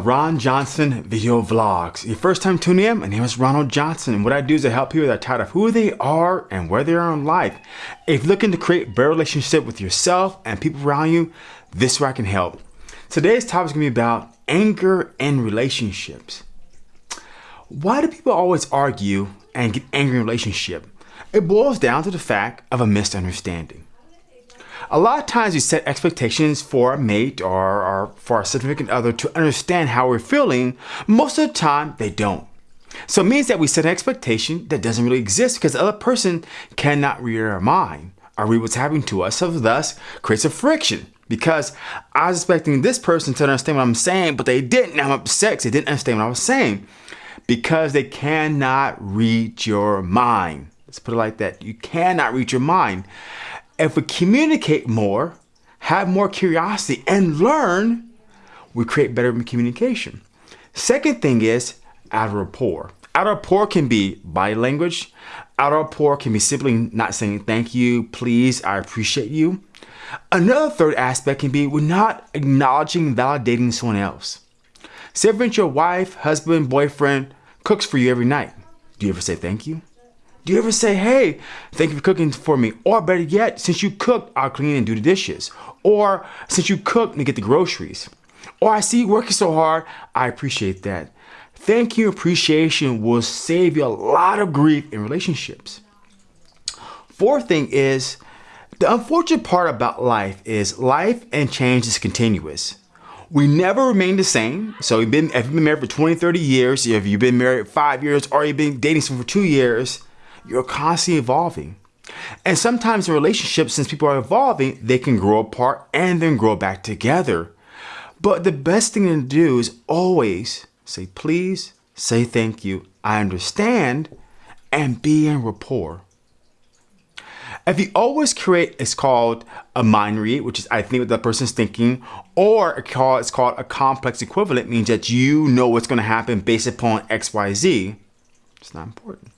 Ron Johnson Video Vlogs. Your first time tuning in, my name is Ronald Johnson and what I do is I help people that are tired of who they are and where they are in life. If you're looking to create better relationship with yourself and people around you, this is where I can help. Today's topic is going to be about anger and relationships. Why do people always argue and get angry in relationship? It boils down to the fact of a misunderstanding. A lot of times we set expectations for a mate or, or for a significant other to understand how we're feeling. Most of the time, they don't. So it means that we set an expectation that doesn't really exist because the other person cannot read our mind or read what's happening to us. So thus creates a friction because I was expecting this person to understand what I'm saying, but they didn't. I'm upset they didn't understand what I was saying because they cannot read your mind. Let's put it like that. You cannot read your mind. If we communicate more, have more curiosity, and learn, we create better communication. Second thing is out of rapport. Out of rapport can be body language. Out of rapport can be simply not saying thank you, please, I appreciate you. Another third aspect can be we're not acknowledging, validating someone else. Say, for your wife, husband, boyfriend cooks for you every night. Do you ever say thank you? Do you ever say, hey, thank you for cooking for me? Or better yet, since you cooked, I'll clean and do the dishes. Or since you cooked, me get the groceries. Or I see you working so hard, I appreciate that. Thank you appreciation will save you a lot of grief in relationships. Fourth thing is, the unfortunate part about life is life and change is continuous. We never remain the same. So you've been, if you've been married for 20, 30 years, if you've been married five years, or you've been dating someone for two years, you're constantly evolving. And sometimes in relationships, since people are evolving, they can grow apart and then grow back together. But the best thing to do is always say please, say thank you, I understand, and be in rapport. If you always create, it's called a mind read, which is I think what the person's thinking, or it's called a complex equivalent, means that you know what's going to happen based upon X, Y, Z. It's not important.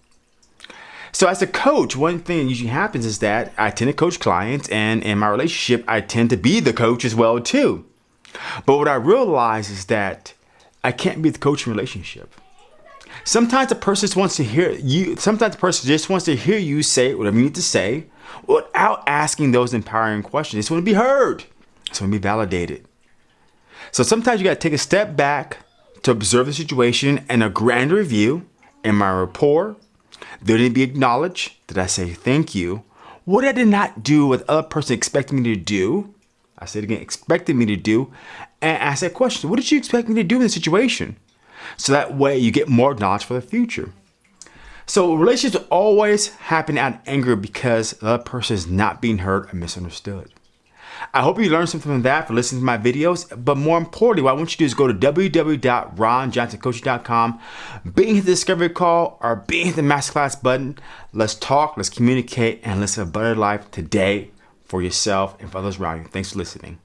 So as a coach, one thing that usually happens is that I tend to coach clients and in my relationship, I tend to be the coach as well too. But what I realize is that I can't be the coach in relationship. Sometimes the person just wants to hear you, sometimes the person just wants to hear you say whatever you need to say without asking those empowering questions. Just want to be heard. Just want to be validated. So sometimes you got to take a step back to observe the situation and a grand review in my rapport, did it be acknowledged? Did I say thank you? What I did not do what the other person expected me to do, I said again, expected me to do, and ask that question. What did you expect me to do in the situation? So that way you get more knowledge for the future. So relationships always happen out of anger because the other person is not being heard or misunderstood. I hope you learned something from that for listening to my videos. But more importantly, what I want you to do is go to www.ronjohnsoncoaching.com, being the discovery call or being the masterclass button. Let's talk, let's communicate, and let's have a better life today for yourself and for others around you. Thanks for listening.